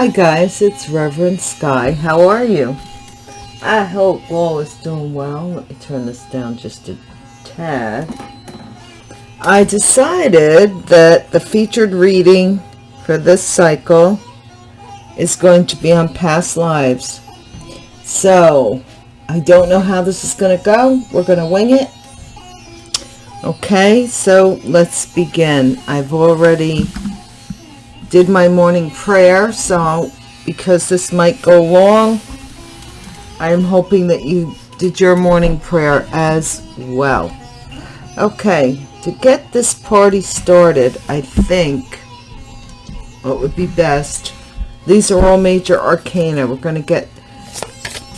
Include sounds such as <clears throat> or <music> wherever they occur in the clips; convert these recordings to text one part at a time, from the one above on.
Hi guys, it's Reverend Sky. How are you? I hope all is doing well. Let me turn this down just a tad. I decided that the featured reading for this cycle is going to be on past lives. So, I don't know how this is going to go. We're going to wing it. Okay, so let's begin. I've already did my morning prayer so because this might go long I'm hoping that you did your morning prayer as well. Okay to get this party started I think what would be best these are all major arcana. We're going to get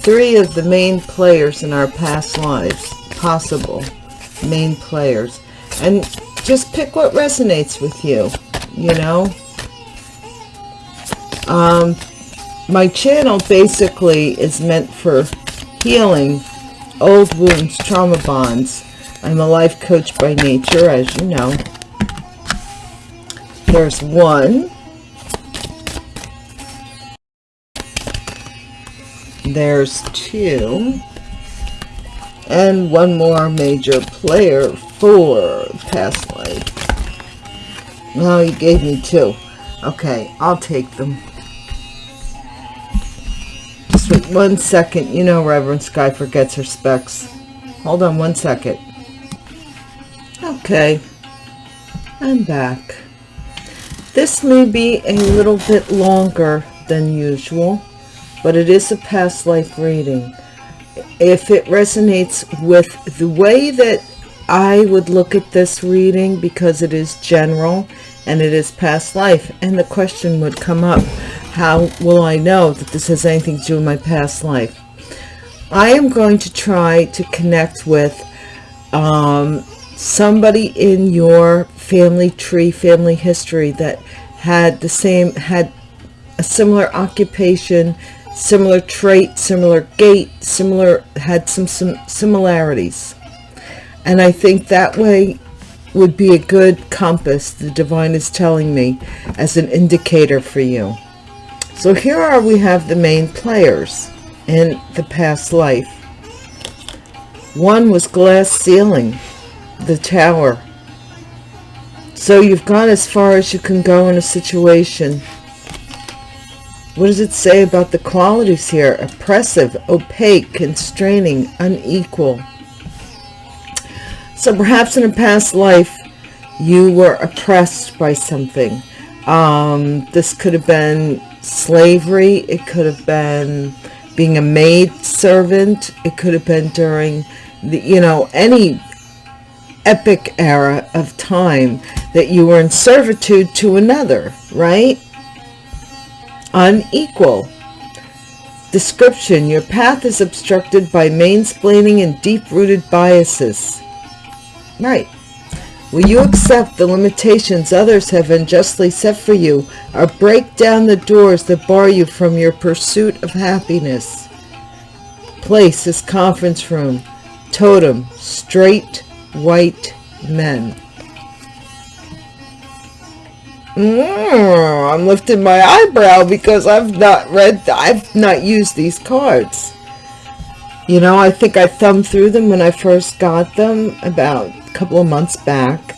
three of the main players in our past lives possible main players. And just pick what resonates with you you know um, my channel basically is meant for healing old wounds, trauma bonds. I'm a life coach by nature, as you know. There's one. There's two. And one more major player for past life. No, you gave me two. Okay, I'll take them one second. You know Reverend Sky forgets her specs. Hold on one second. Okay. I'm back. This may be a little bit longer than usual, but it is a past life reading. If it resonates with the way that I would look at this reading, because it is general and it is past life, and the question would come up, how will I know that this has anything to do with my past life? I am going to try to connect with um, somebody in your family tree, family history that had the same, had a similar occupation, similar trait, similar gait, similar, had some, some similarities. And I think that way would be a good compass, the divine is telling me, as an indicator for you. So here are we have the main players in the past life. One was glass ceiling, the tower. So you've gone as far as you can go in a situation. What does it say about the qualities here? Oppressive, opaque, constraining, unequal. So perhaps in a past life, you were oppressed by something. Um, this could have been slavery. It could have been being a maid servant. It could have been during the, you know, any epic era of time that you were in servitude to another, right? Unequal. Description, your path is obstructed by mansplaining and deep-rooted biases. Right. Will you accept the limitations others have unjustly set for you or break down the doors that bar you from your pursuit of happiness? Place is conference room. Totem, straight white men. Mm, I'm lifting my eyebrow because I've not read, I've not used these cards. You know, I think I thumbed through them when I first got them about couple of months back.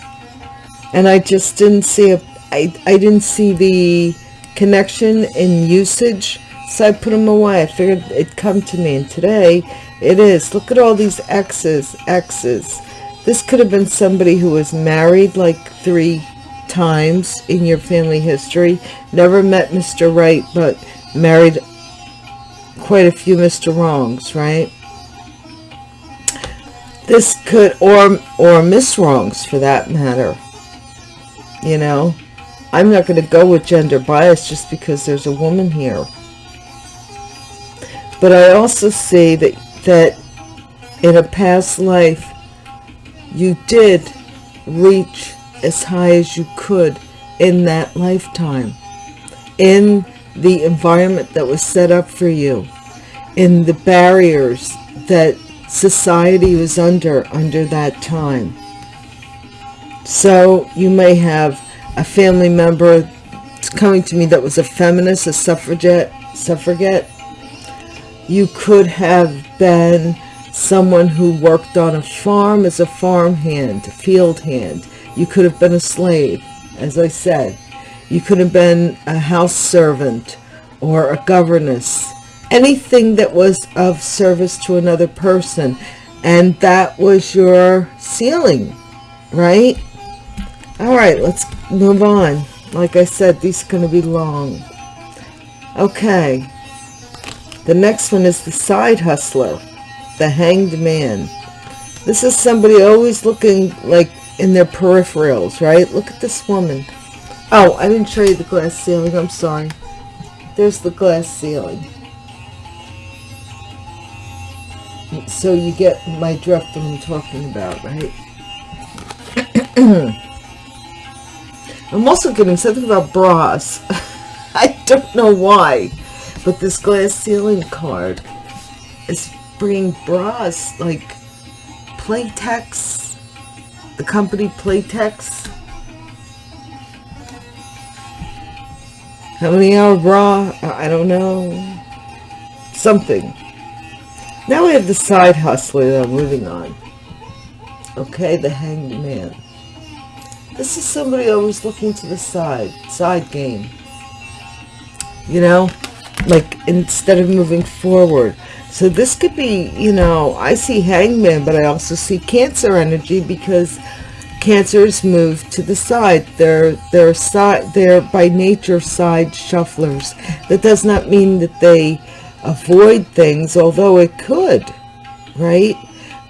And I just didn't see a, I, I didn't see the connection in usage. So I put them away. I figured it'd come to me. And today it is. Look at all these X's, X's. This could have been somebody who was married like three times in your family history. Never met Mr. Right, but married quite a few Mr. Wrongs, right? This could, or, or Miss Wrongs for that matter. You know, I'm not going to go with gender bias just because there's a woman here. But I also see that, that in a past life, you did reach as high as you could in that lifetime. In the environment that was set up for you. In the barriers that society was under under that time. So you may have a family member coming to me that was a feminist, a suffragette, suffragette. You could have been someone who worked on a farm as a farm hand, field hand. You could have been a slave, as I said. You could have been a house servant or a governess. Anything that was of service to another person. And that was your ceiling right? All right, let's move on. Like I said, these are going to be long. Okay. The next one is the side hustler, the hanged man. This is somebody always looking like in their peripherals, right? Look at this woman. Oh, I didn't show you the glass ceiling. I'm sorry. There's the glass ceiling. So you get my drift that I'm talking about, right? <clears throat> I'm also getting something about bras. <laughs> I don't know why, but this glass ceiling card is bringing bras like Playtex, the company Playtex. How many hour bra? I don't know. Something. Now we have the side hustler that I'm moving on. Okay, the hanged man. This is somebody always looking to the side, side game. You know, like instead of moving forward. So this could be, you know, I see hangman, but I also see cancer energy because cancers move to the side. They're, they're, side, they're by nature side shufflers. That does not mean that they avoid things, although it could, right?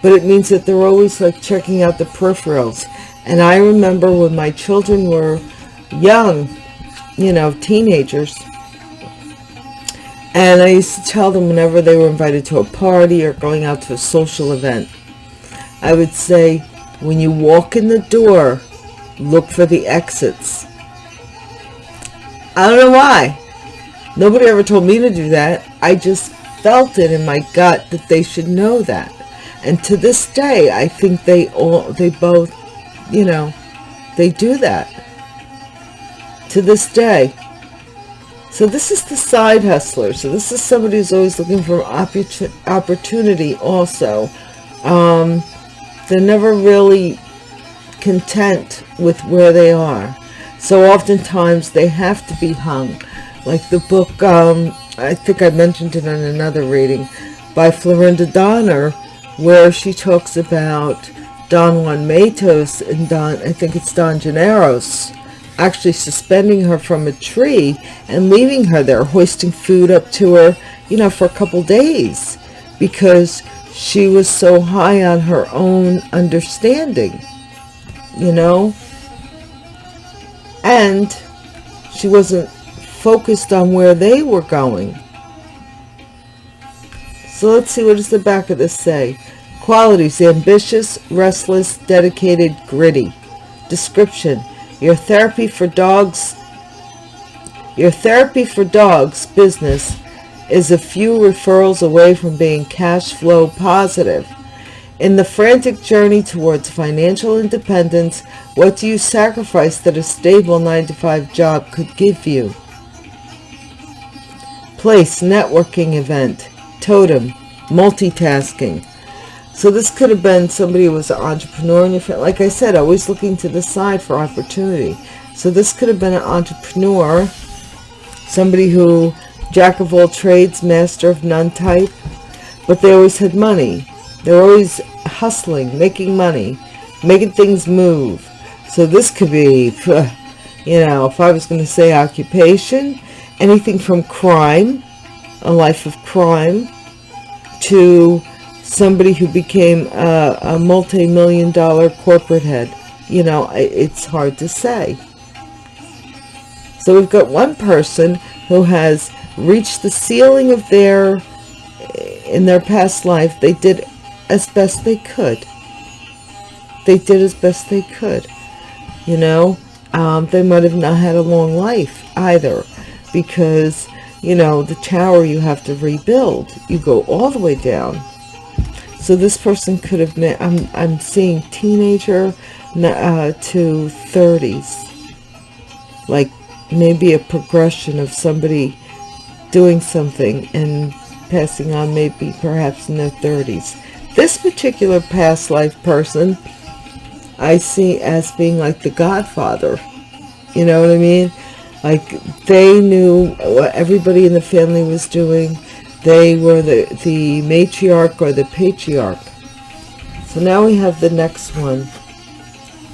But it means that they're always like checking out the peripherals. And I remember when my children were young, you know, teenagers, and I used to tell them whenever they were invited to a party or going out to a social event, I would say, when you walk in the door, look for the exits. I don't know why. Nobody ever told me to do that. I just felt it in my gut that they should know that. And to this day, I think they all, they both you know, they do that to this day. So this is the side hustler. So this is somebody who's always looking for opportunity also. Um, they're never really content with where they are. So oftentimes they have to be hung. Like the book, um, I think I mentioned it in another reading, by Florinda Donner, where she talks about Don Juan Matus and Don, I think it's Don Gennaros, actually suspending her from a tree and leaving her there, hoisting food up to her, you know, for a couple days because she was so high on her own understanding, you know, and she wasn't focused on where they were going. So let's see, what does the back of this say? Qualities, ambitious, restless, dedicated, gritty. Description, your therapy for dogs, your therapy for dogs business is a few referrals away from being cash flow positive. In the frantic journey towards financial independence, what do you sacrifice that a stable 9-to-5 job could give you? Place, networking event, totem, multitasking, so this could have been somebody who was an entrepreneur in your family. Like I said, always looking to the side for opportunity. So this could have been an entrepreneur, somebody who, jack of all trades, master of none type, but they always had money. They're always hustling, making money, making things move. So this could be, <laughs> you know, if I was going to say occupation, anything from crime, a life of crime, to somebody who became a, a multi-million dollar corporate head. You know, it's hard to say. So we've got one person who has reached the ceiling of their, in their past life, they did as best they could. They did as best they could. You know, um, they might have not had a long life either because, you know, the tower you have to rebuild. You go all the way down so this person could have been, I'm, I'm seeing teenager uh, to 30s. Like maybe a progression of somebody doing something and passing on maybe perhaps in their 30s. This particular past life person I see as being like the godfather. You know what I mean? Like they knew what everybody in the family was doing. They were the, the matriarch or the patriarch. So now we have the next one.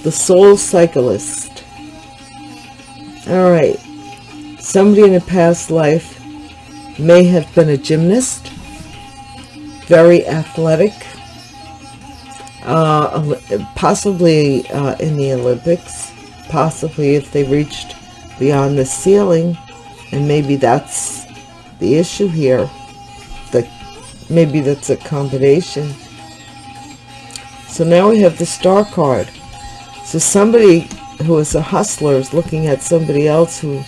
The soul cyclist. All right. Somebody in a past life may have been a gymnast, very athletic, uh, possibly uh, in the Olympics, possibly if they reached beyond the ceiling, and maybe that's the issue here. That maybe that's a combination. So now we have the star card. So somebody who is a hustler is looking at somebody else who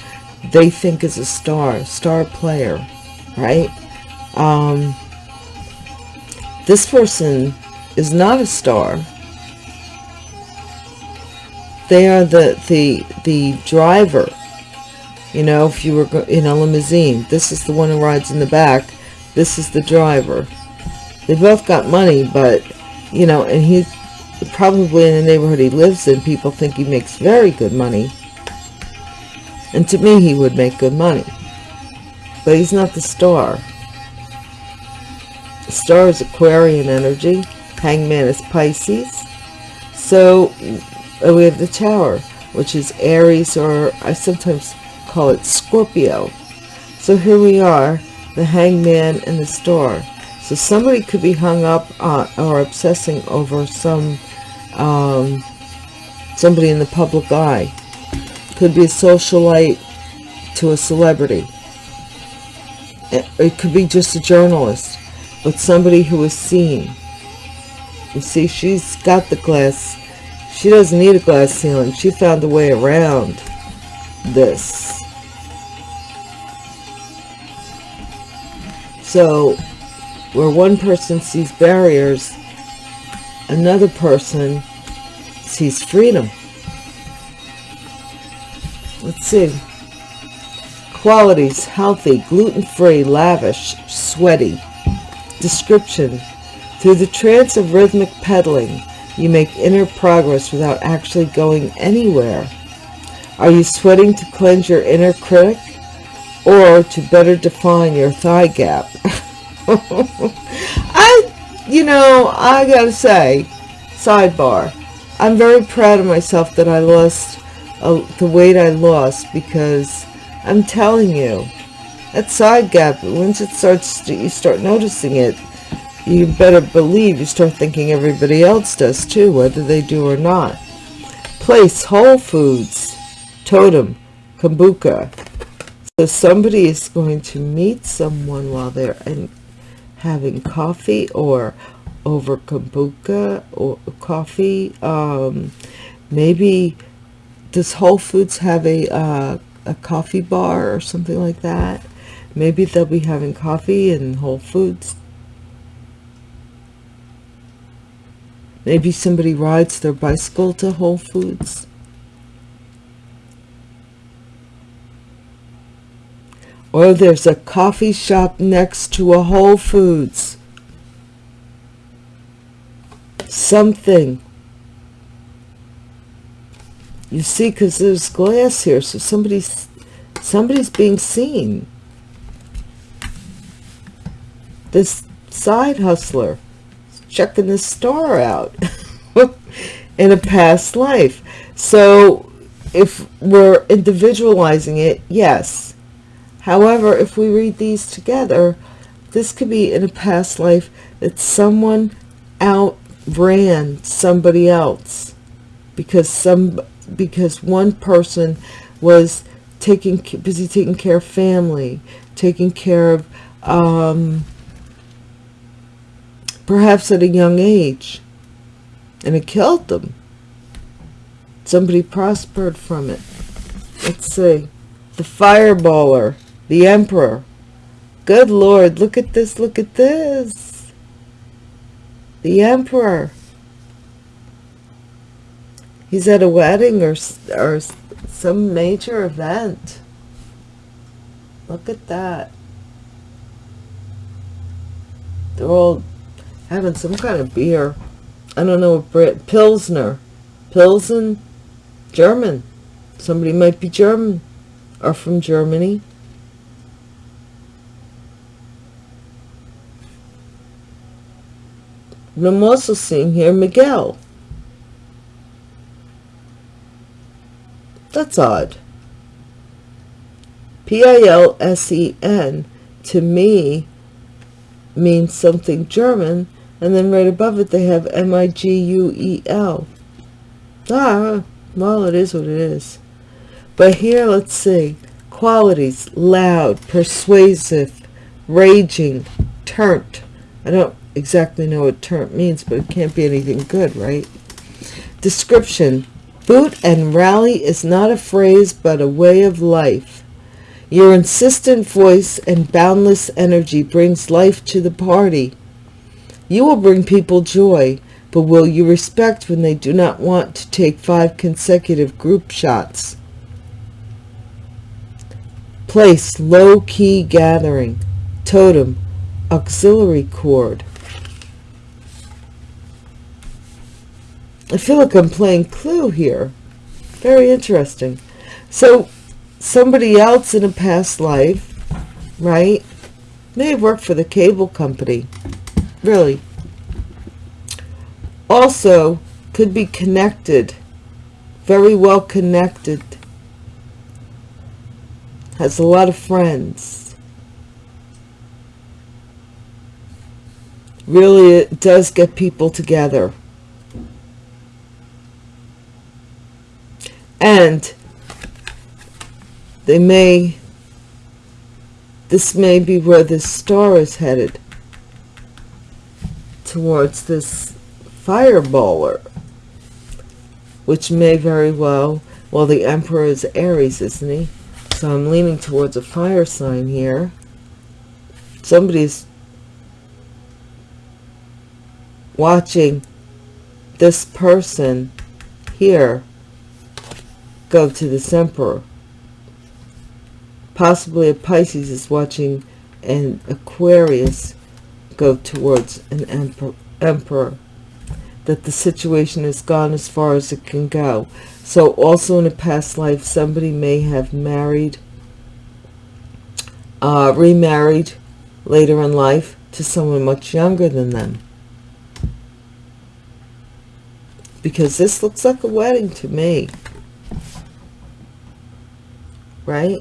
they think is a star, star player right? Um, this person is not a star. They are the, the, the driver. You know, if you were in a limousine, this is the one who rides in the back. This is the driver. They both got money, but, you know, and he probably in the neighborhood he lives in, people think he makes very good money. And to me, he would make good money but he's not the star. The star is Aquarian energy. Hangman is Pisces. So we have the Tower, which is Aries, or I sometimes call it Scorpio. So here we are, the Hangman and the Star. So somebody could be hung up on, or obsessing over some um, somebody in the public eye. Could be a socialite to a celebrity it could be just a journalist, but somebody who is seen. You see, she's got the glass. She doesn't need a glass ceiling. She found a way around this. So, where one person sees barriers, another person sees freedom. Let's see. Qualities, healthy, gluten-free, lavish, sweaty. Description, through the trance of rhythmic pedaling, you make inner progress without actually going anywhere. Are you sweating to cleanse your inner critic or to better define your thigh gap? <laughs> I, you know, I gotta say, sidebar, I'm very proud of myself that I lost uh, the weight I lost because I'm telling you, that side gap, once it starts, to, you start noticing it, you better believe you start thinking everybody else does too, whether they do or not. Place, Whole Foods, Totem, Kombucha. So somebody is going to meet someone while they're in, having coffee or over kombucha or coffee. Um, maybe does Whole Foods have a uh, a coffee bar or something like that. Maybe they'll be having coffee in Whole Foods. Maybe somebody rides their bicycle to Whole Foods. Or there's a coffee shop next to a Whole Foods. Something you see, because there's glass here, so somebody's somebody's being seen. This side hustler checking the star out <laughs> in a past life. So if we're individualizing it, yes. However, if we read these together, this could be in a past life that someone outran somebody else because some because one person was taking busy taking care of family, taking care of um, perhaps at a young age, and it killed them. Somebody prospered from it. Let's see. The fireballer, the emperor. Good Lord, look at this, look at this. The emperor He's at a wedding or, or some major event. Look at that. They're all having some kind of beer. I don't know Brit Pilsner. Pilsen? German. Somebody might be German or from Germany. I'm also seeing here Miguel. That's odd. P-I-L-S-E-N to me means something German, and then right above it they have M-I-G-U-E-L. Ah, well, it is what it is. But here, let's see. Qualities, loud, persuasive, raging, turnt. I don't exactly know what turnt means, but it can't be anything good, right? Description. Boot and rally is not a phrase, but a way of life. Your insistent voice and boundless energy brings life to the party. You will bring people joy, but will you respect when they do not want to take five consecutive group shots? Place low-key gathering. Totem. Auxiliary cord. I feel like I'm playing Clue here. Very interesting. So, somebody else in a past life, right, may have worked for the cable company. Really. Also, could be connected. Very well connected. Has a lot of friends. Really, it does get people together. And they may this may be where this star is headed towards this fireballer which may very well well the emperor is aries isn't he? So i'm leaning towards a fire sign here. Somebody's watching this person here go to this emperor. Possibly a Pisces is watching an Aquarius go towards an emperor, emperor. That the situation has gone as far as it can go. So also in a past life, somebody may have married, uh, remarried later in life to someone much younger than them. Because this looks like a wedding to me right?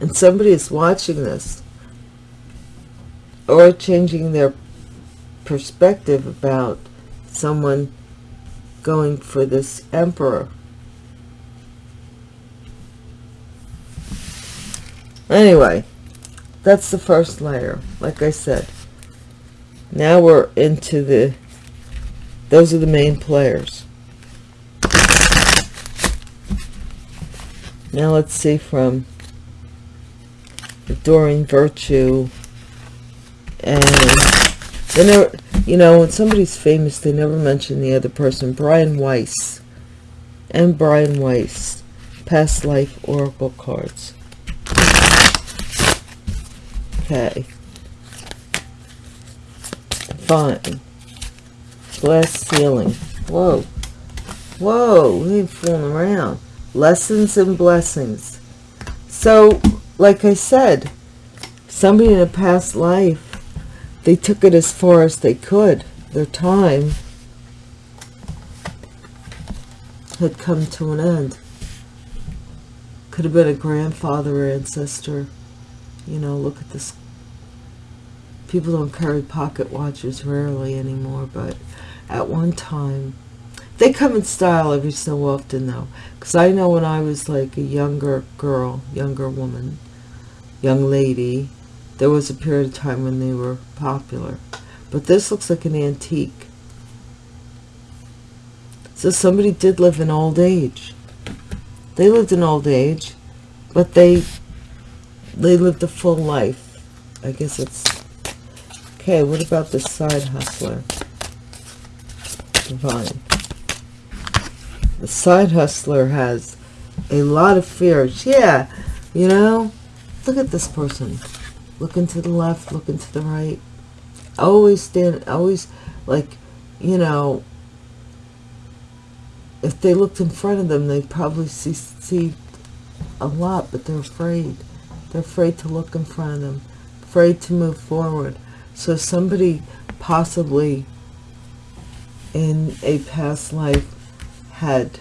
And somebody is watching this or changing their perspective about someone going for this emperor. Anyway, that's the first layer, like I said. Now we're into the, those are the main players. Now let's see from Doreen Virtue. And they never, you know, when somebody's famous, they never mention the other person. Brian Weiss. And Brian Weiss. Past Life Oracle cards. Okay. Fine. Glass ceiling. Whoa. Whoa, we ain't fooling around lessons and blessings. So like i said somebody in a past life they took it as far as they could. Their time had come to an end. Could have been a grandfather or ancestor. You know look at this. People don't carry pocket watches rarely anymore but at one time they come in style every so often, though. Because I know when I was like a younger girl, younger woman, young lady, there was a period of time when they were popular. But this looks like an antique. So somebody did live in old age. They lived in old age, but they they lived a full life. I guess it's... Okay, what about the side hustler? Divine. The side hustler has a lot of fears. Yeah, you know, look at this person. Looking to the left, looking to the right. Always stand, always like, you know, if they looked in front of them, they'd probably see, see a lot, but they're afraid. They're afraid to look in front of them, afraid to move forward. So somebody possibly in a past life had,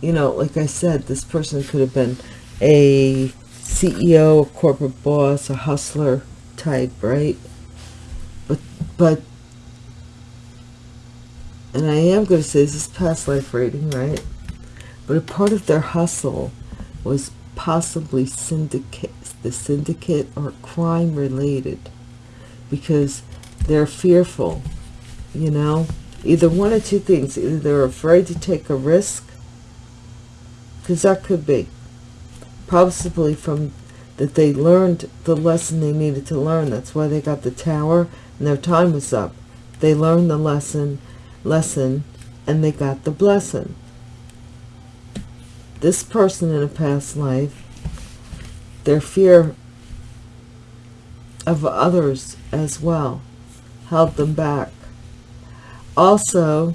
you know, like I said, this person could have been a CEO, a corporate boss, a hustler type, right? But, but, and I am going to say this is past life reading, right? But a part of their hustle was possibly syndicate, the syndicate or crime related because they're fearful, you know? Either one or two things. Either they're afraid to take a risk, because that could be. Possibly from that they learned the lesson they needed to learn. That's why they got the tower and their time was up. They learned the lesson, lesson, and they got the blessing. This person in a past life, their fear of others as well held them back. Also,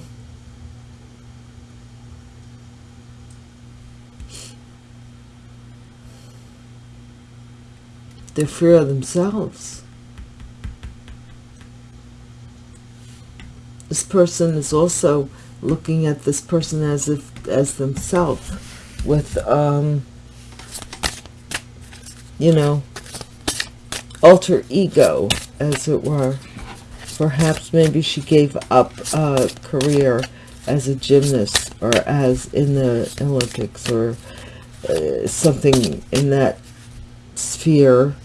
their fear of themselves. This person is also looking at this person as if as themselves with um you know alter ego as it were perhaps maybe she gave up a career as a gymnast or as in the olympics or uh, something in that sphere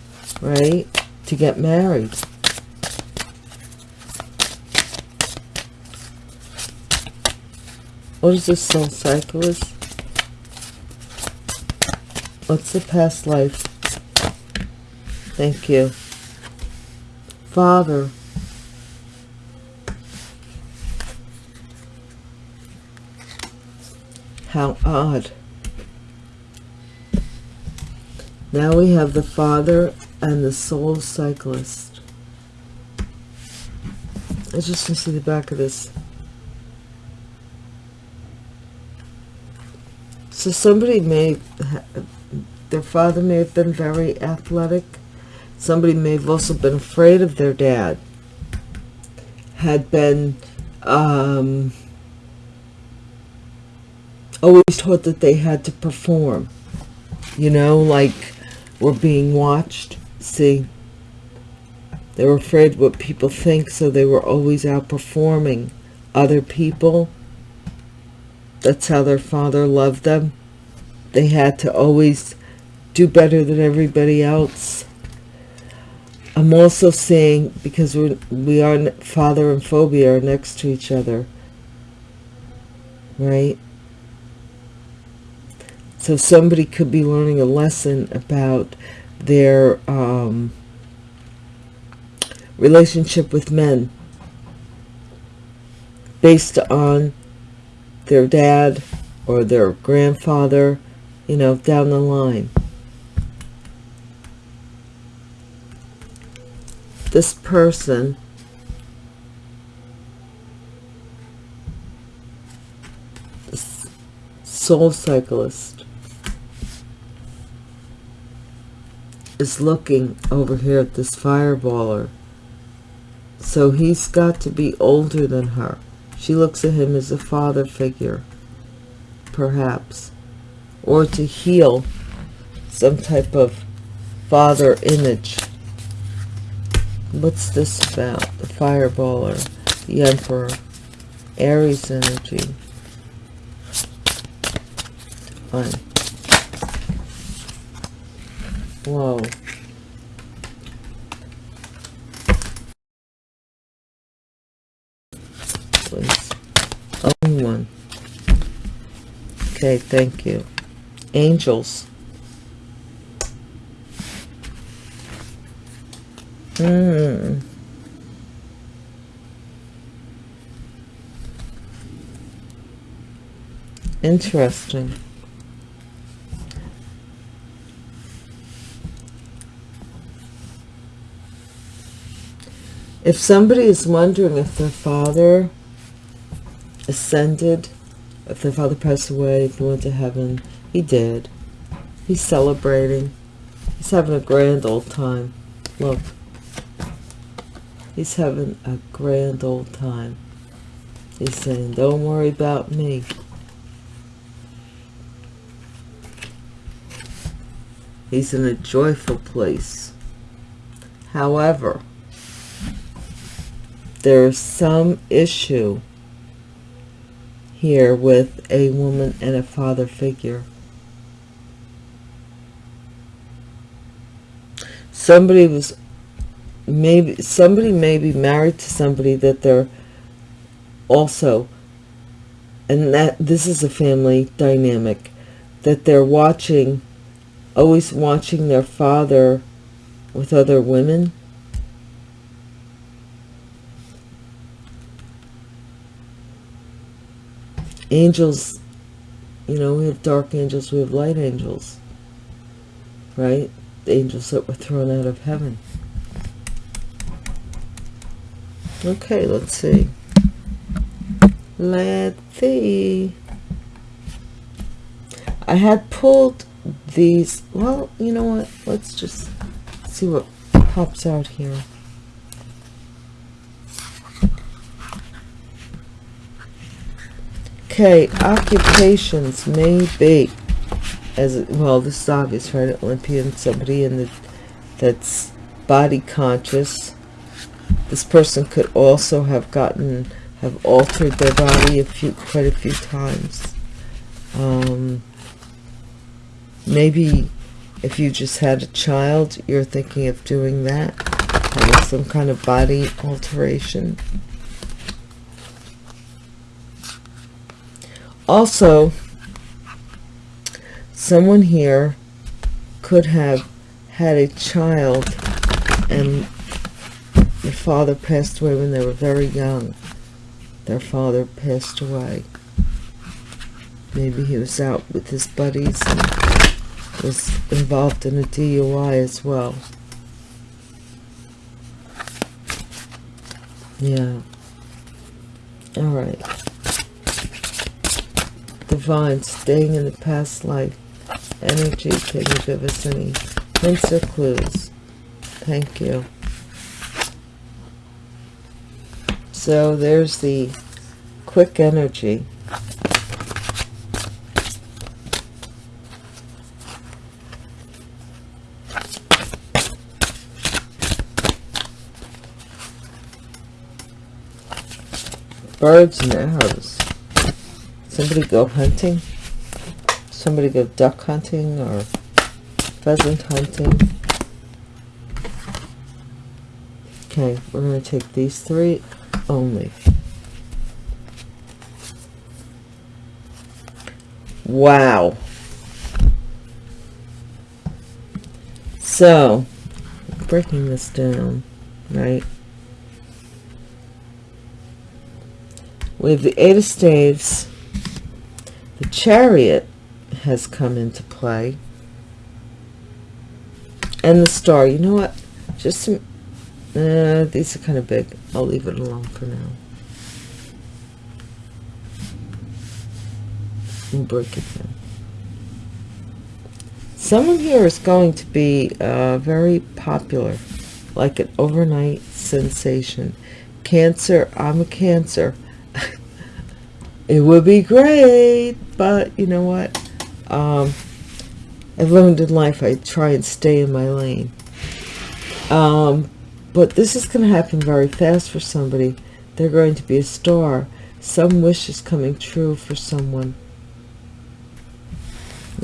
right to get married. What is this soul cyclist? What's the past life? Thank you. Father how odd. Now we have the father and the soul cyclist. I just want to see the back of this. So somebody may their father may have been very athletic. Somebody may have also been afraid of their dad. Had been um, always taught that they had to perform you know like we're being watched. See they were afraid what people think so they were always outperforming other people. That's how their father loved them. They had to always do better than everybody else. I'm also saying because we're, we are father and phobia are next to each other right so somebody could be learning a lesson about their um, relationship with men based on their dad or their grandfather, you know, down the line. This person soul cyclist is looking over here at this fireballer. So he's got to be older than her. She looks at him as a father figure, perhaps, or to heal some type of father image. What's this about? The fireballer, the emperor, Aries energy. Fine. Whoa. Only one. Okay, thank you. Angels. Hmm. Interesting. If somebody is wondering if their father ascended, if their father passed away, if he went to heaven, he did. He's celebrating. He's having a grand old time. Look. He's having a grand old time. He's saying, don't worry about me. He's in a joyful place. However, there's some issue here with a woman and a father figure. Somebody was maybe somebody may be married to somebody that they're also and that this is a family dynamic that they're watching always watching their father with other women angels you know we have dark angels we have light angels right? The angels that were thrown out of heaven. Okay let's see. Let's see. I had pulled these well you know what? Let's just see what pops out here okay occupations may be as well this is obvious right olympian somebody in the that's body conscious. This person could also have gotten have altered their body a few quite a few times. Um, maybe if you just had a child you're thinking of doing that having some kind of body alteration also someone here could have had a child and the father passed away when they were very young. Their father passed away. Maybe he was out with his buddies and was involved in a DUI as well. Yeah. All right divine staying in the past life energy can you give us any hints or clues thank you. So there's the quick energy. Birds and arrows somebody go hunting? Somebody go duck hunting or pheasant hunting? Okay we're going to take these three only. Wow. So breaking this down right? We have the eight of staves the chariot has come into play. And the star you know what? Just some, uh, these are kind of big. I'll leave it alone for now. And break it down. Someone here is going to be uh, very popular like an overnight sensation. Cancer I'm a cancer it would be great but you know what? Um, I've learned in life I try and stay in my lane. Um, but this is going to happen very fast for somebody. They're going to be a star. Some wish is coming true for someone.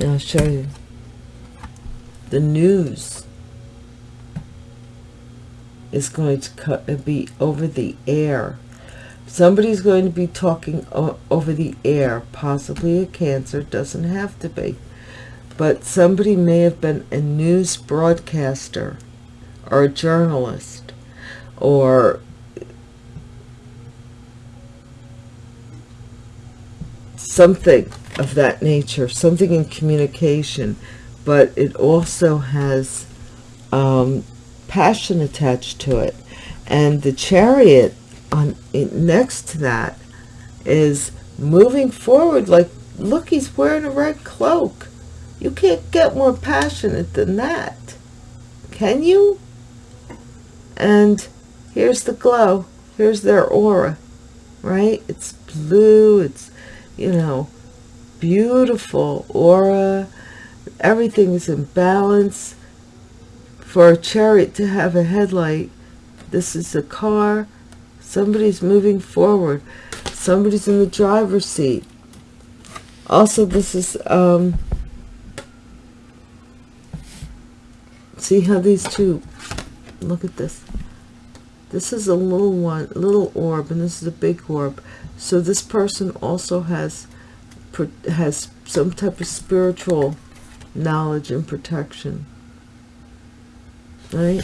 I'll show you. The news is going to cut, be over the air Somebody's going to be talking over the air, possibly a cancer, doesn't have to be. But somebody may have been a news broadcaster or a journalist or something of that nature, something in communication, but it also has um, passion attached to it. And the chariot on next to that is moving forward like, look, he's wearing a red cloak. You can't get more passionate than that. Can you? And here's the glow. Here's their aura, right? It's blue. It's, you know, beautiful aura. Everything is in balance. For a chariot to have a headlight, this is a car. Somebody's moving forward. Somebody's in the driver's seat. Also, this is, um, see how these two, look at this. This is a little one, little orb, and this is a big orb. So this person also has has some type of spiritual knowledge and protection. Right?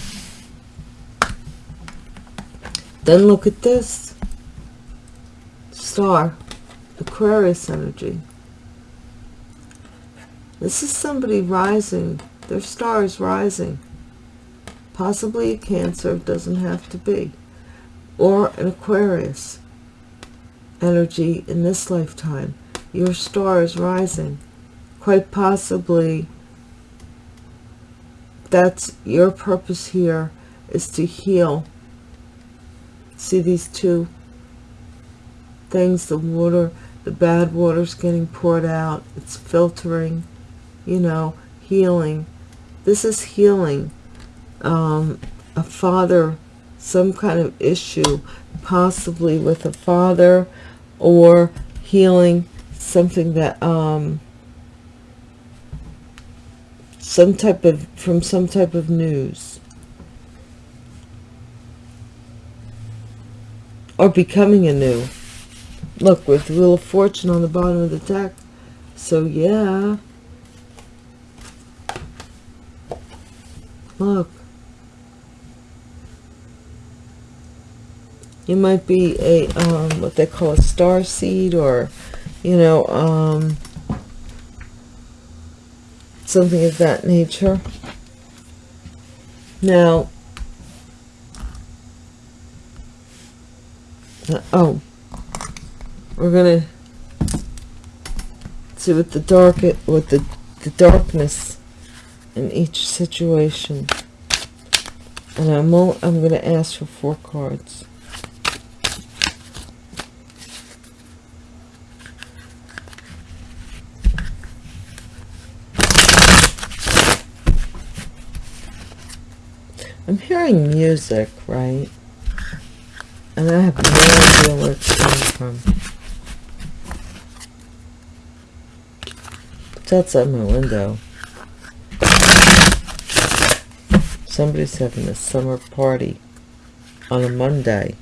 Then look at this. Star. Aquarius energy. This is somebody rising. Their star is rising. Possibly a Cancer, doesn't have to be. Or an Aquarius energy in this lifetime your star is rising. Quite possibly, that's your purpose here is to heal. See these two things, the water, the bad water's getting poured out. It's filtering, you know, healing. This is healing. Um, a father, some kind of issue, possibly with a father or healing something that um some type of from some type of news or becoming a new look with wheel of fortune on the bottom of the deck. So yeah. Look. You might be a um, what they call a star seed or you know, um, something of that nature. Now, oh, we're gonna see what the dark, what the the darkness in each situation, and I'm I'm gonna ask for four cards. I'm hearing music, right? And I have no idea where it's coming from. It's outside my window. Somebody's having a summer party on a Monday.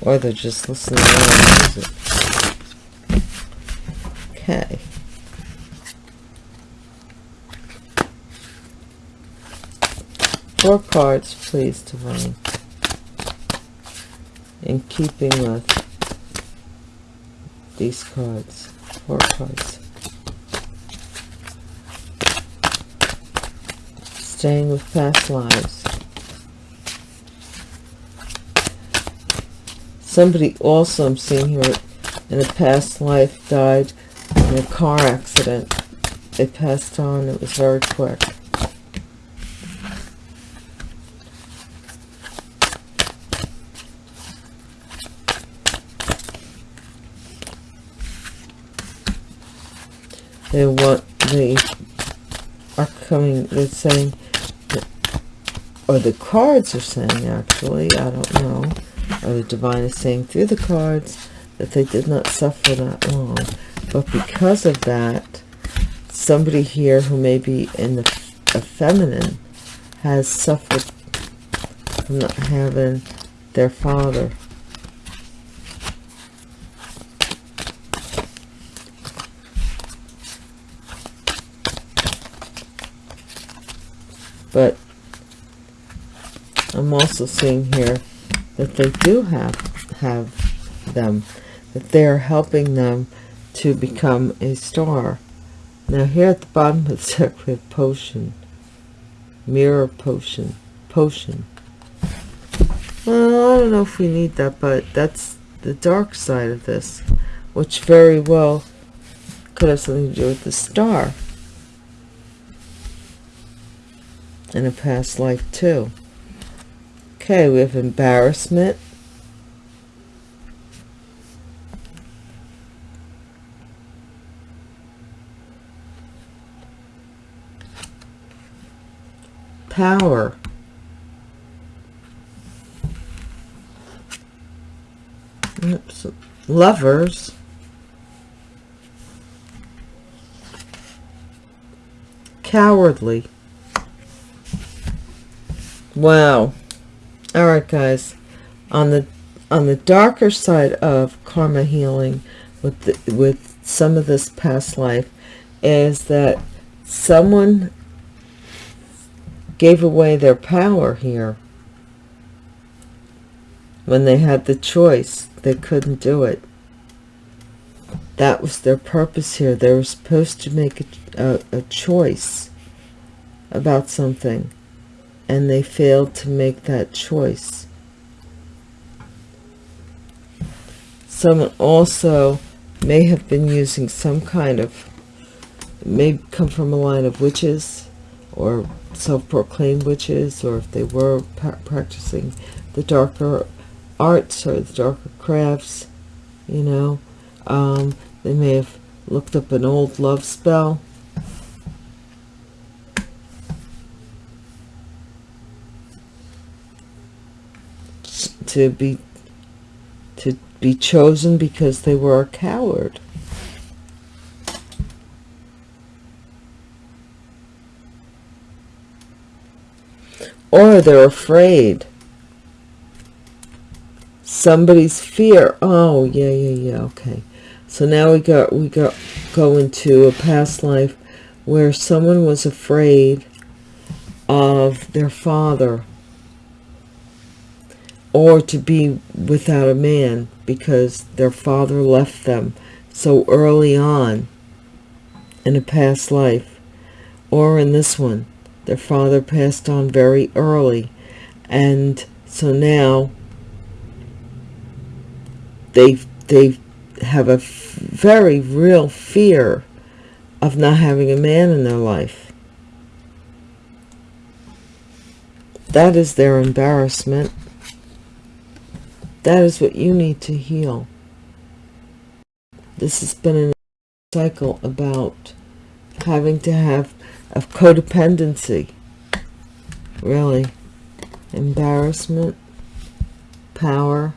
Or they're just listening to music. Okay. Four cards, please, Divine. In keeping with these cards. Four cards. Staying with past lives. Somebody also I'm seeing here in a past life died in a car accident. They passed on. It was very quick. They want they are coming they're saying or the cards are saying actually i don't know. Or the divine is saying through the cards that they did not suffer that long. But because of that somebody here who may be in the a feminine has suffered from not having their father but I'm also seeing here that they do have have them that they are helping them to become a star. Now here at the bottom of the deck we have potion. Mirror potion. Potion. Well, I don't know if we need that, but that's the dark side of this, which very well could have something to do with the star in a past life too. Okay, we have embarrassment. Power. Oops. Lovers. Cowardly. Wow. All right, guys. On the on the darker side of karma healing with the, with some of this past life is that someone gave away their power here. When they had the choice they couldn't do it. That was their purpose here. They were supposed to make a, a, a choice about something and they failed to make that choice. Someone also may have been using some kind of may come from a line of witches or self-proclaimed witches or if they were practicing the darker arts or the darker crafts you know. Um, they may have looked up an old love spell to be to be chosen because they were a coward. Or they're afraid. Somebody's fear. Oh yeah yeah yeah okay. So now we got we got go into a past life where someone was afraid of their father or to be without a man because their father left them so early on in a past life. Or in this one their father passed on very early and so now they they have a very real fear of not having a man in their life. That is their embarrassment that is what you need to heal. This has been a cycle about having to have of codependency. Really. Embarrassment. Power.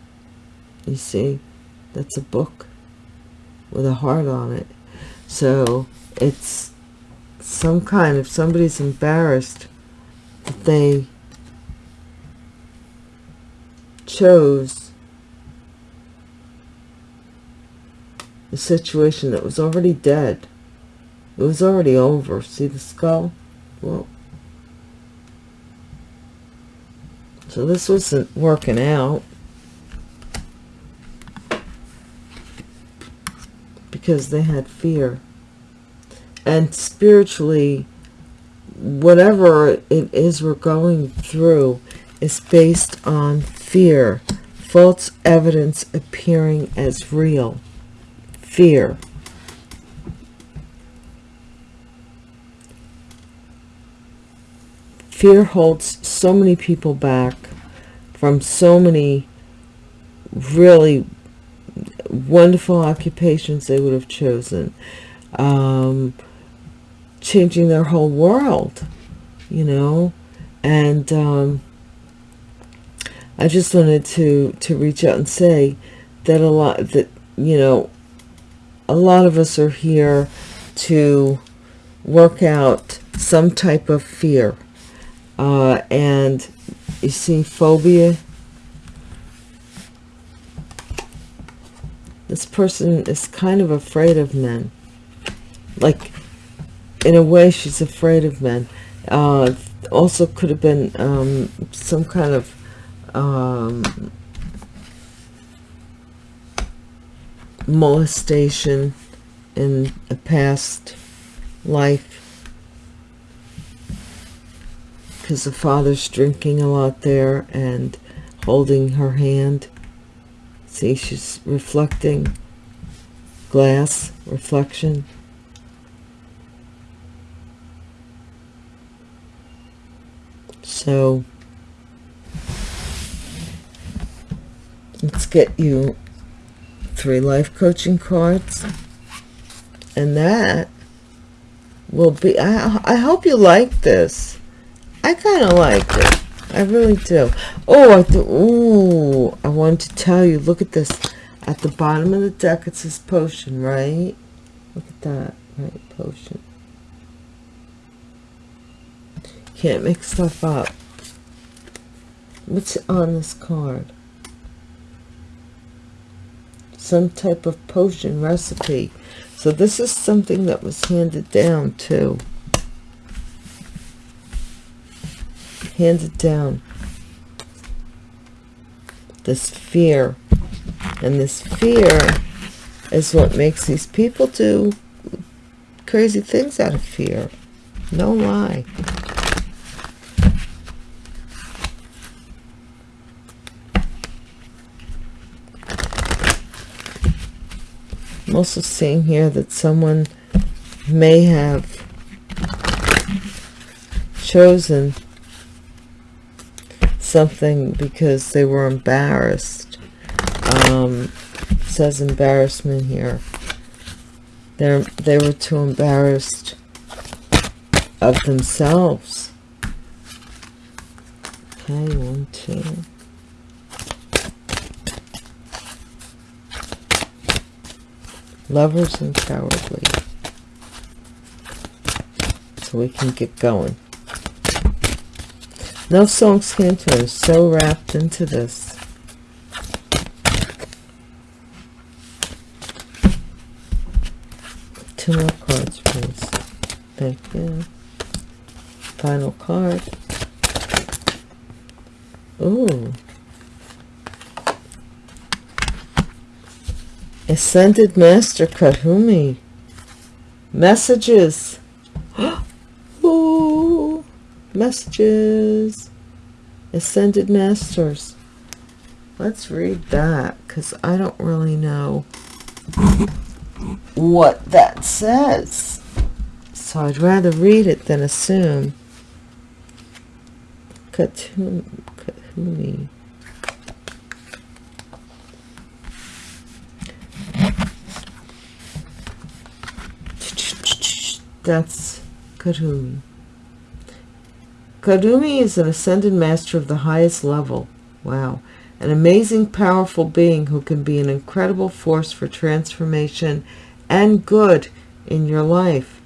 You see that's a book with a heart on it. So it's some kind of somebody's embarrassed that they chose a situation that was already dead. It was already over. See the skull? Well so this wasn't working out. Because they had fear. And spiritually whatever it is we're going through is based on fear. False evidence appearing as real fear. Fear holds so many people back from so many really wonderful occupations they would have chosen um, changing their whole world you know? And um, I just wanted to to reach out and say that a lot that you know a lot of us are here to work out some type of fear uh, and you see phobia? This person is kind of afraid of men. Like in a way she's afraid of men. Uh, also could have been um, some kind of um, molestation in a past life. Because the father's drinking a lot there and holding her hand. See she's reflecting. Glass reflection. So let's get you three life coaching cards. And that will be I, I hope you like this. I kind of like it. I really do. Oh I th ooh I wanted to tell you look at this. At the bottom of the deck it says potion right? Look at that right potion. Can't make stuff up. What's on this card some type of potion recipe. So this is something that was handed down too handed down this fear. And this fear is what makes these people do crazy things out of fear. No lie also seeing here that someone may have chosen something because they were embarrassed. Um, says embarrassment here. They're, they were too embarrassed of themselves. Okay, one, two. Lovers and cowardly. So we can get going. No songs cantor is so wrapped into this. Two more cards please. Thank you. Final card. Ooh. Ascended Master Kahumi. Messages. <gasps> Ooh, messages. Ascended Masters. Let's read that because I don't really know what that says. So I'd rather read it than assume. Kahumi. That's Kuthumi. Kuthumi is an ascended master of the highest level. Wow. An amazing, powerful being who can be an incredible force for transformation and good in your life.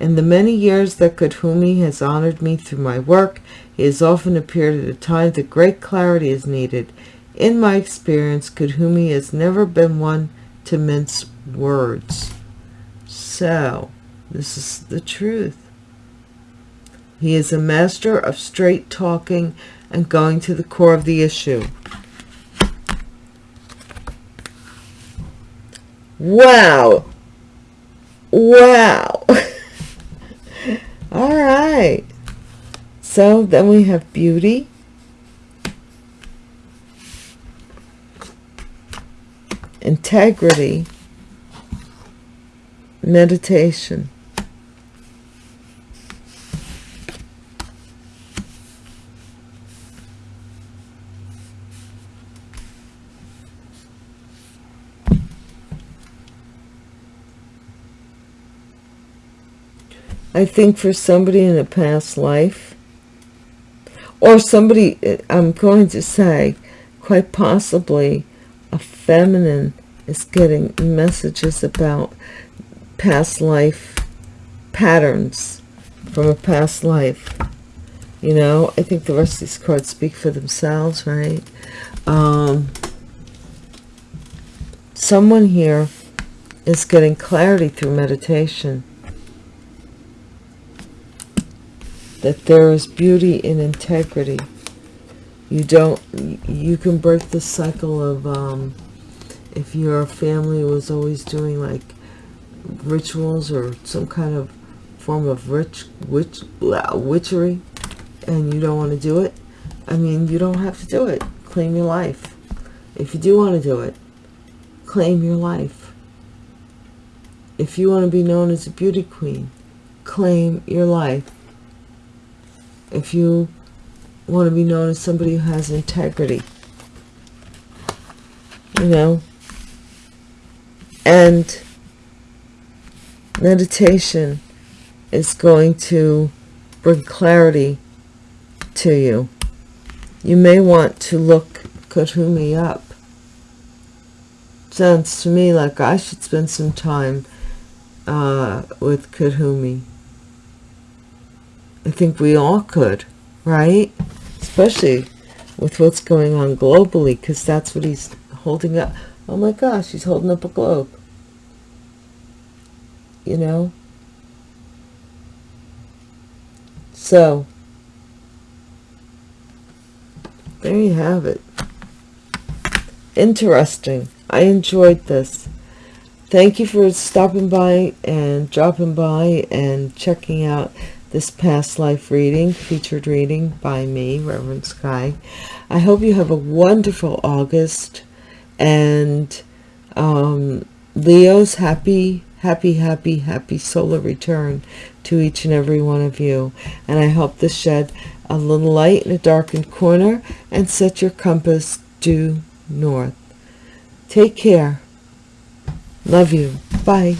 In the many years that Kuthumi has honored me through my work, he has often appeared at a time that great clarity is needed. In my experience, Kuthumi has never been one to mince words. So, this is the truth. He is a master of straight talking and going to the core of the issue. Wow. Wow. <laughs> All right. So then we have beauty. Integrity. Meditation. I think for somebody in a past life, or somebody, I'm going to say, quite possibly a feminine is getting messages about past life patterns from a past life. You know, I think the rest of these cards speak for themselves, right? Um, someone here is getting clarity through meditation. That there is beauty in integrity. You don't, you can break the cycle of, um, if your family was always doing like rituals or some kind of form of rich witch blah, witchery and you don't want to do it i mean you don't have to do it. Claim your life. If you do want to do it claim your life. If you want to be known as a beauty queen claim your life if you want to be known as somebody who has integrity you know and meditation is going to bring clarity to you. You may want to look Kuthumi up. Sounds to me like I should spend some time uh, with Kuthumi. I think we all could, right? Especially with what's going on globally, because that's what he's holding up. Oh my gosh, he's holding up a globe. You know? So, there you have it. Interesting. I enjoyed this. Thank you for stopping by and dropping by and checking out this past life reading, featured reading by me, Reverend Sky. I hope you have a wonderful August and um, Leo's happy, happy, happy, happy solar return to each and every one of you. And I hope this shed a little light in a darkened corner and set your compass due north. Take care. Love you. Bye.